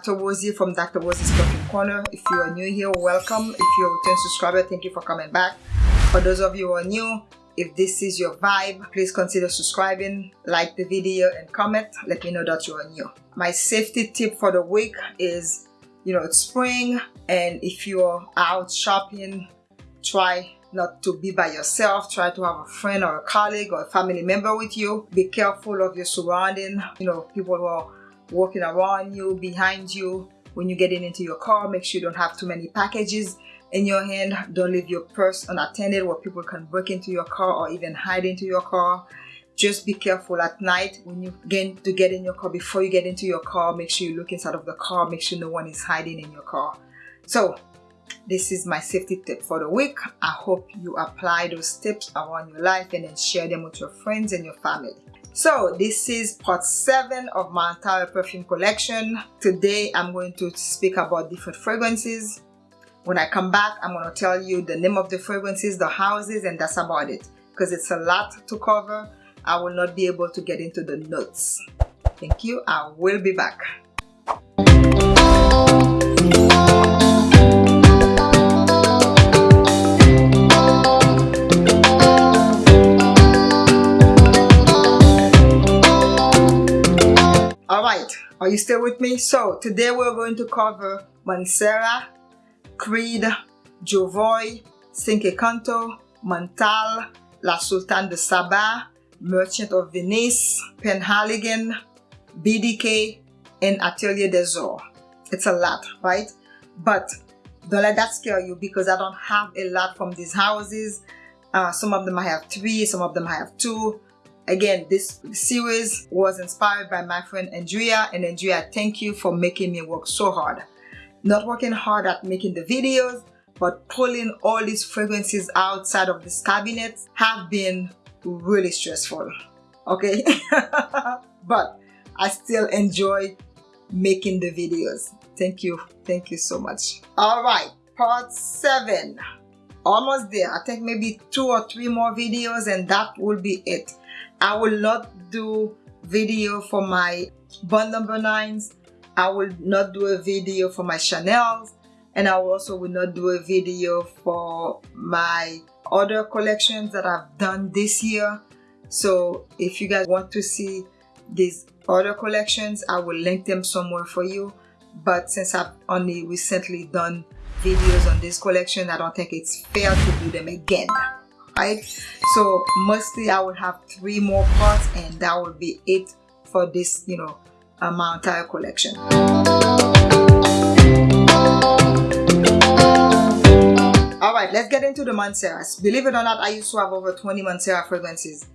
Dr. Wozie from Dr. Wozie's Perfume Corner. If you are new here, welcome. If you're a return subscriber, thank you for coming back. For those of you who are new, if this is your vibe, please consider subscribing, like the video and comment. Let me know that you are new. My safety tip for the week is, you know, it's spring and if you're out shopping, try not to be by yourself. Try to have a friend or a colleague or a family member with you. Be careful of your surrounding, you know, people who are walking around you, behind you. When you're getting into your car, make sure you don't have too many packages in your hand. Don't leave your purse unattended where people can break into your car or even hide into your car. Just be careful at night when you get to get in your car. Before you get into your car, make sure you look inside of the car. Make sure no one is hiding in your car. So this is my safety tip for the week. I hope you apply those tips around your life and then share them with your friends and your family. So this is part 7 of my entire perfume collection. Today I'm going to speak about different fragrances. When I come back, I'm going to tell you the name of the fragrances, the houses, and that's about it. Because it's a lot to cover, I will not be able to get into the notes. Thank you. I will be back. You still with me? So today we're going to cover Mancera, Creed, Jovoy, Cinque Canto, Montal, La Sultane de Saba, Merchant of Venice, Penhaligon, BDK, and Atelier des Ors. It's a lot, right? But don't let that scare you because I don't have a lot from these houses. Uh, some of them I have three, some of them I have two. Again, this series was inspired by my friend Andrea and Andrea, thank you for making me work so hard. Not working hard at making the videos, but pulling all these fragrances outside of this cabinet have been really stressful. Okay? but I still enjoy making the videos. Thank you. Thank you so much. All right, part seven. Almost there. I think maybe two or three more videos and that will be it. I will not do video for my Bond number nines. I will not do a video for my Chanel's and I also will not do a video for my other collections that I've done this year. So if you guys want to see these other collections, I will link them somewhere for you. But since I've only recently done videos on this collection, I don't think it's fair to do them again so mostly i will have three more parts and that will be it for this you know uh, my entire collection. All right let's get into the Manceras believe it or not i used to have over 20 Mancera fragrances.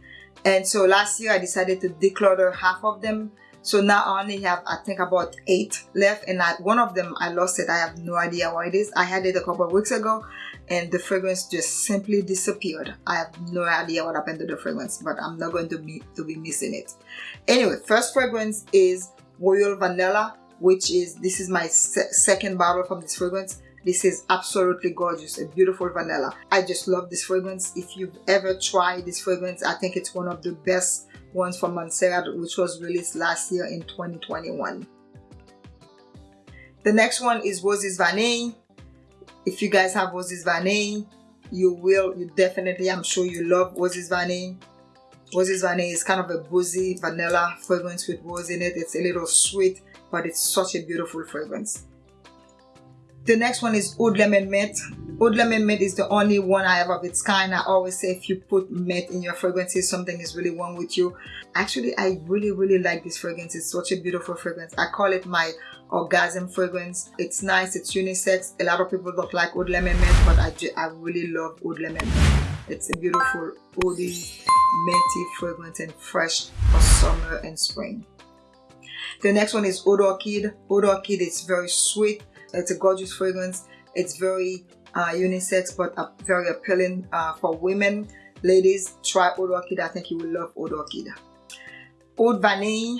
And so last year i decided to declutter half of them so now I only have, I think about eight left and I, one of them, I lost it. I have no idea why it is. I had it a couple of weeks ago and the fragrance just simply disappeared. I have no idea what happened to the fragrance, but I'm not going to be, to be missing it. Anyway, first fragrance is Royal Vanilla, which is, this is my se second bottle from this fragrance. This is absolutely gorgeous, a beautiful vanilla. I just love this fragrance. If you've ever tried this fragrance, I think it's one of the best ones from Mancera which was released last year in 2021. The next one is Roses Vanille. If you guys have Roses Vanille, you will, you definitely, I'm sure you love Roses Vanille. Roses Vanille is kind of a boozy vanilla fragrance with rose in it. It's a little sweet, but it's such a beautiful fragrance. The next one is Oud Lemon Mint. Oud Lemon Mint is the only one I have of its kind. I always say if you put mint in your fragrances, something is really wrong with you. Actually, I really, really like this fragrance. It's such a beautiful fragrance. I call it my orgasm fragrance. It's nice, it's unisex. A lot of people don't like Oud Lemon Mint, but I, I really love Oud Lemon Mint. It's a beautiful, oudie, minty fragrance and fresh for summer and spring. The next one is Oud Orchid. Oud Orchid is very sweet it's a gorgeous fragrance. It's very uh, unisex but uh, very appealing uh, for women. Ladies, try Oud Orchid. I think you will love Oud Orchid. Oud Vanille,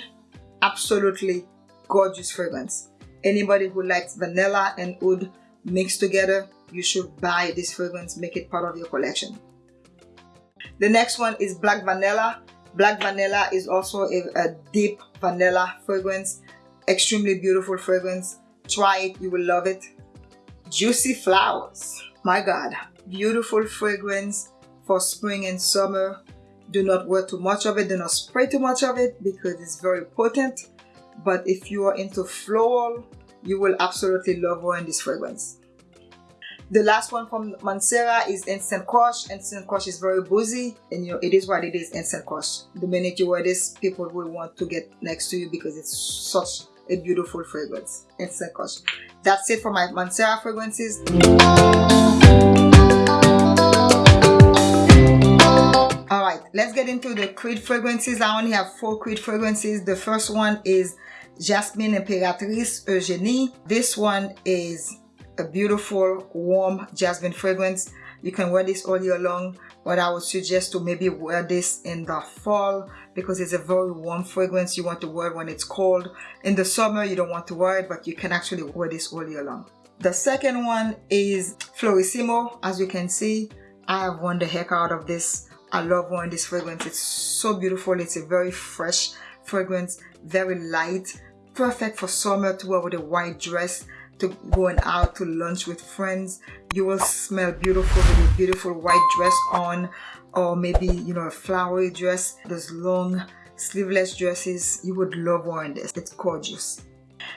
absolutely gorgeous fragrance. Anybody who likes vanilla and oud mixed together, you should buy this fragrance, make it part of your collection. The next one is Black Vanilla. Black Vanilla is also a, a deep vanilla fragrance extremely beautiful fragrance try it you will love it. Juicy flowers. My god beautiful fragrance for spring and summer. Do not wear too much of it do not spray too much of it because it's very potent. But if you are into floral you will absolutely love wearing this fragrance. The last one from Mancera is Instant Crush. Instant Crush is very boozy and you know it is what it is Instant Crush. The minute you wear this, people will want to get next to you because it's such a beautiful fragrance. It's a Crush. That's it for my Mancera fragrances. Alright, let's get into the Creed fragrances. I only have four Creed fragrances. The first one is Jasmine Imperatrice Eugenie. This one is a beautiful warm jasmine fragrance. You can wear this all year long but I would suggest to maybe wear this in the fall because it's a very warm fragrance. You want to wear when it's cold. In the summer you don't want to wear it but you can actually wear this all year long. The second one is Fleurissimo. As you can see I have worn the heck out of this. I love wearing this fragrance. It's so beautiful. It's a very fresh fragrance very light perfect for summer to wear with a white dress to going out to lunch with friends you will smell beautiful with a beautiful white dress on or maybe you know a flowery dress those long sleeveless dresses you would love wearing this it's gorgeous.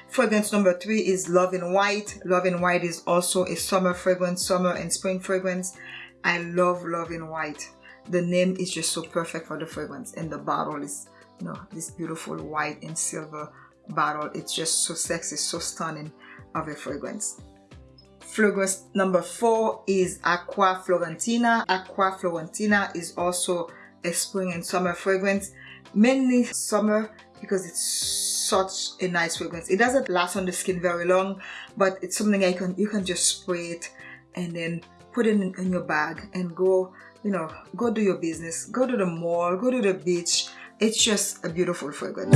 Fragrance number three is love in white. Love in white is also a summer fragrance summer and spring fragrance. I love love in white. The name is just so perfect for the fragrance and the bottle is you know this beautiful white and silver bottle. It's just so sexy so stunning of a fragrance. Fragrance number four is Acqua Fiorentina. Acqua Fiorentina is also a spring and summer fragrance, mainly summer because it's such a nice fragrance. It doesn't last on the skin very long, but it's something I can you can just spray it and then put it in, in your bag and go, you know, go do your business, go to the mall, go to the beach. It's just a beautiful fragrance.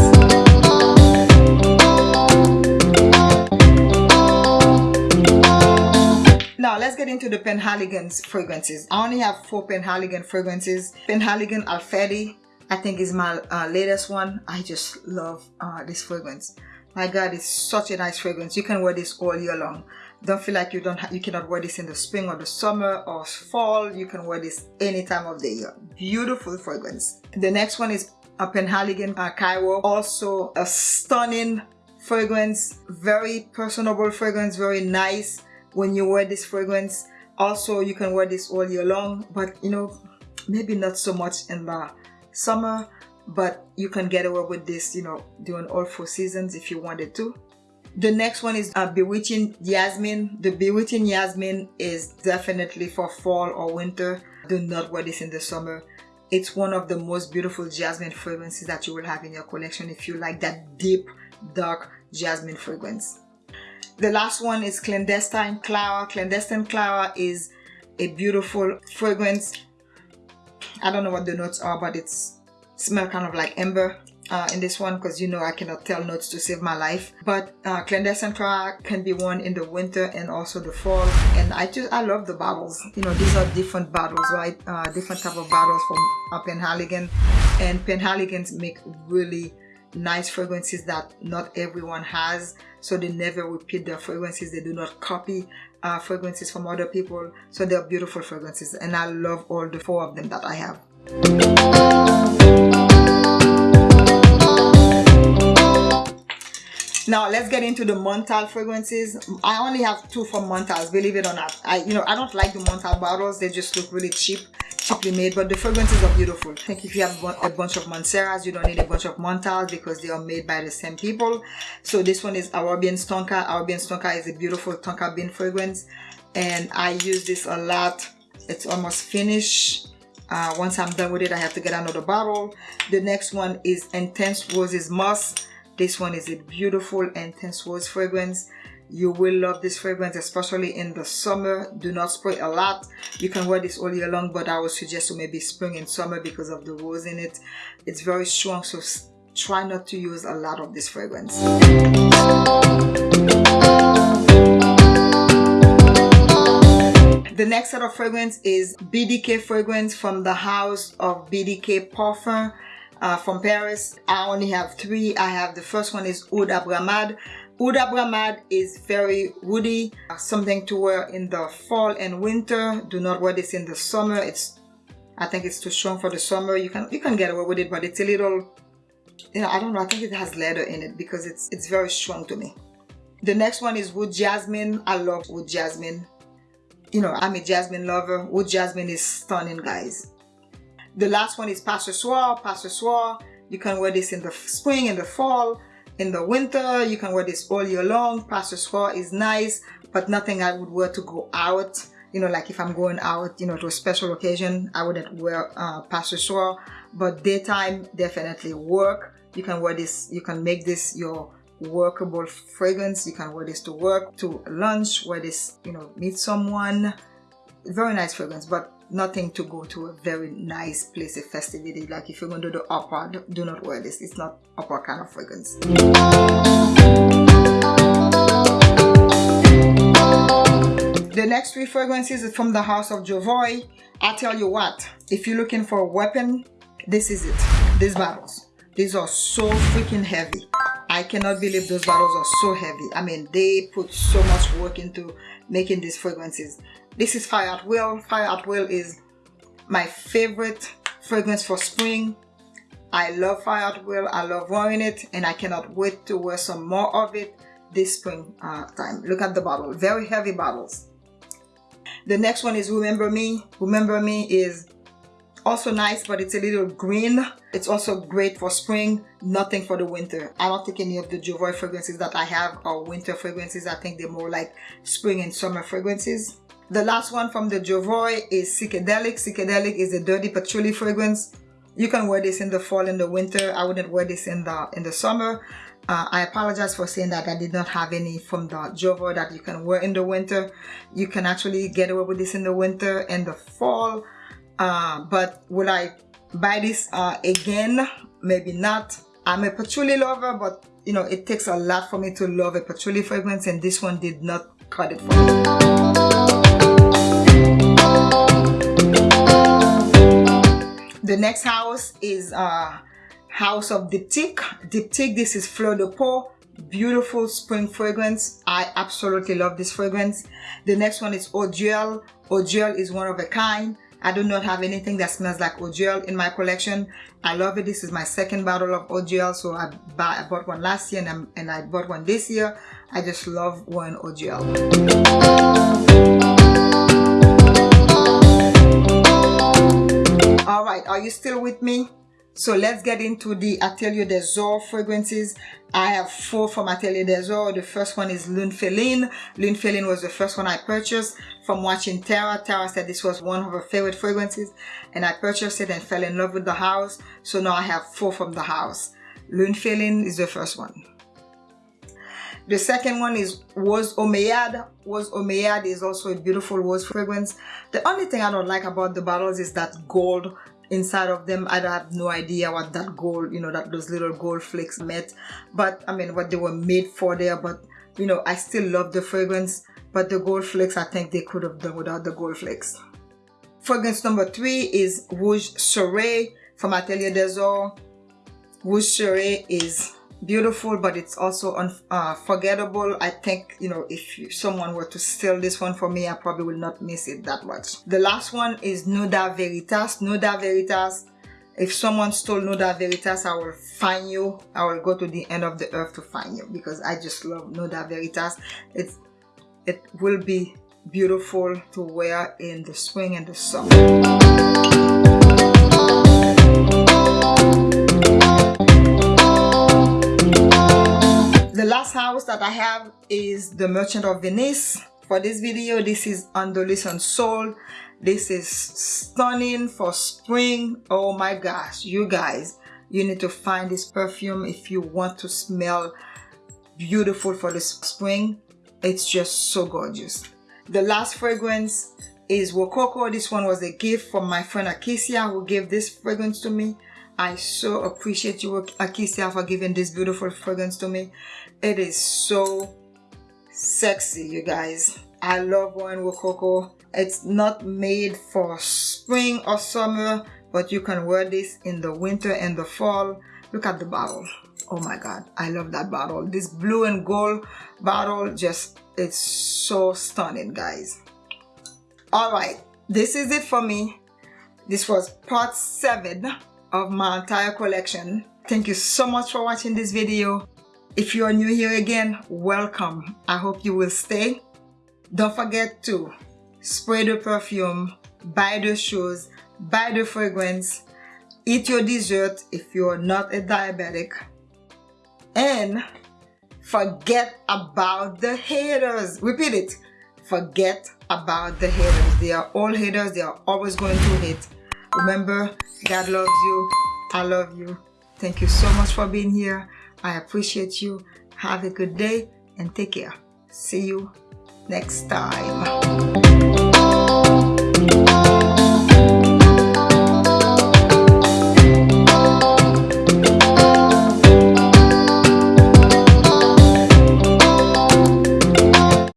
Now let's get into the Penhaligon's fragrances. I only have four Penhaligon fragrances. Penhaligon Halfeti, I think is my uh, latest one. I just love uh, this fragrance. My God, it's such a nice fragrance. You can wear this all year long. Don't feel like you don't you cannot wear this in the spring or the summer or fall. You can wear this any time of the year. Beautiful fragrance. The next one is a Penhaligon uh, Cairo. Also a stunning fragrance. Very personable fragrance. Very nice when you wear this fragrance also you can wear this all year long but you know maybe not so much in the summer but you can get away with this you know during all four seasons if you wanted to. The next one is a bewitching jasmine the bewitching jasmine is definitely for fall or winter. Do not wear this in the summer. It's one of the most beautiful jasmine fragrances that you will have in your collection if you like that deep dark jasmine fragrance the last one is Clandestine Clara. Clandestine Clara is a beautiful fragrance. I don't know what the notes are, but it's smell kind of like amber uh, in this one because you know I cannot tell notes to save my life. But uh, Clandestine Clara can be worn in the winter and also the fall. And I just I love the bottles. You know these are different bottles, right? Uh, different type of bottles from uh, Penhaligon, and Penhaligons make really nice fragrances that not everyone has so they never repeat their fragrances. They do not copy uh, fragrances from other people. So they're beautiful fragrances and I love all the four of them that I have. Now let's get into the Montal fragrances. I only have two from Montals believe it or not. I you know I don't like the Montal bottles. They just look really cheap cheaply made but the fragrances are beautiful. Think if you have a bunch of Manceras you don't need a bunch of Montals because they are made by the same people. So this one is Arabian Tonka Arabian Tonka is a beautiful Tonka bean fragrance. And I use this a lot. It's almost finished. Uh, once I'm done with it I have to get another bottle. The next one is Intense Roses Musk. This one is a beautiful Intense Rose fragrance you will love this fragrance especially in the summer do not spray a lot you can wear this all year long but i would suggest to maybe spring and summer because of the rose in it it's very strong so try not to use a lot of this fragrance the next set of fragrance is BDK fragrance from the house of BDK Parfum uh, from Paris. I only have three. I have the first one is Oud Abramad. Oud Abramad is very woody, something to wear in the fall and winter. Do not wear this in the summer. It's, I think it's too strong for the summer. You can you can get away with it, but it's a little, you know, I don't know. I think it has leather in it because it's it's very strong to me. The next one is Wood Jasmine. I love Wood Jasmine. You know, I'm a jasmine lover. Wood Jasmine is stunning, guys. The last one is Pas Ce Soir. Pas You can wear this in the spring, in the fall, in the winter. You can wear this all year long. Pas Ce is nice, but nothing I would wear to go out. You know, like if I'm going out, you know, to a special occasion, I wouldn't wear uh, Pas Ce But daytime, definitely work. You can wear this, you can make this your workable fragrance. You can wear this to work, to lunch, wear this, you know, meet someone. Very nice fragrance, but nothing to go to a very nice place, a festivity. Like if you're going to do the opera, do not wear this. It's not opera kind of fragrance. The next three fragrances is from the house of Jovoy. I tell you what, if you're looking for a weapon, this is it. These bottles. These are so freaking heavy. I cannot believe those bottles are so heavy. I mean, they put so much work into making these fragrances. This is Fire at Will. Fire at Will is my favorite fragrance for spring. I love Fire at Will. I love wearing it and I cannot wait to wear some more of it this spring uh, time. Look at the bottle. Very heavy bottles. The next one is Remember Me. Remember Me is also nice but it's a little green it's also great for spring nothing for the winter i don't think any of the jovoy fragrances that i have are winter fragrances i think they're more like spring and summer fragrances the last one from the jovoy is psychedelic. Psychedelic is a dirty patchouli fragrance. You can wear this in the fall and the winter. I wouldn't wear this in the in the summer. Uh, I apologize for saying that I did not have any from the Jovoy that you can wear in the winter. You can actually get away with this in the winter and the fall. Uh, but will I buy this uh, again? Maybe not. I'm a patchouli lover but you know it takes a lot for me to love a patchouli fragrance and this one did not cut it for me the next house is uh house of diptyque diptyque this is fleur de peau beautiful spring fragrance i absolutely love this fragrance the next one is Eau Duelle is one of a kind I do not have anything that smells like eau in my collection. I love it. This is my second bottle of eau. So I, buy, I bought one last year and, and, i bought one this year. I just love wearing eau All right, are you still with me? So let's get into the Atelier des Ors fragrances. I have four from Atelier des Ors. The first one is. Lune Féline was the first one I purchased from watching Tara. Tara said this was one of her favorite fragrances and I purchased it and fell in love with the house. So now I have four from the house. Lune Féline is the first one. The second one is Rose Omeyyade. Rose Omeyyade is also a beautiful rose fragrance. The only thing I don't like about the bottles is that gold inside of them. I have no idea what that gold you know that those little gold flakes meant but i mean what they were made for there. But you know i still love the fragrance. But the gold flakes i think they could have done without the gold flakes. Fragrance number three is rouge soleil from atelier des rouge soleil is beautiful but it's also unforgettable uh, i think you know if someone were to steal this one for me i probably will not miss it that much. The last one is nuda veritas. Nuda veritas. If someone stole nuda veritas i will find you. I will go to the end of the earth to find you because i just love nuda veritas. It's it will be beautiful to wear in the spring and the summer last house that I have is the Merchant of Venice. For this video, this is Andalusian Soul. This is stunning for spring. Oh my gosh, you guys, you need to find this perfume if you want to smell beautiful for the spring. It's just so gorgeous. The last fragrance is Rococo. This one was a gift from my friend Akisia who gave this fragrance to me. I so appreciate you, Akisia, for giving this beautiful fragrance to me. It is so sexy, you guys. I love wearing Rococo. It's not made for spring or summer, but you can wear this in the winter and the fall. Look at the bottle. Oh my god i love that bottle. This blue and gold bottle just it's so stunning guys. All right this is it for me. This was part seven of my entire collection. Thank you so much for watching this video. If you are new here again welcome. I hope you will stay. Don't forget to spray the perfume buy the shoes buy the fragrance eat your dessert if you're not a diabetic and forget about the haters. Repeat it. Forget about the haters. They are all haters. They are always going to hate remember god loves you. I love you. Thank you so much for being here. I appreciate you. Have a good day and take care. See you next time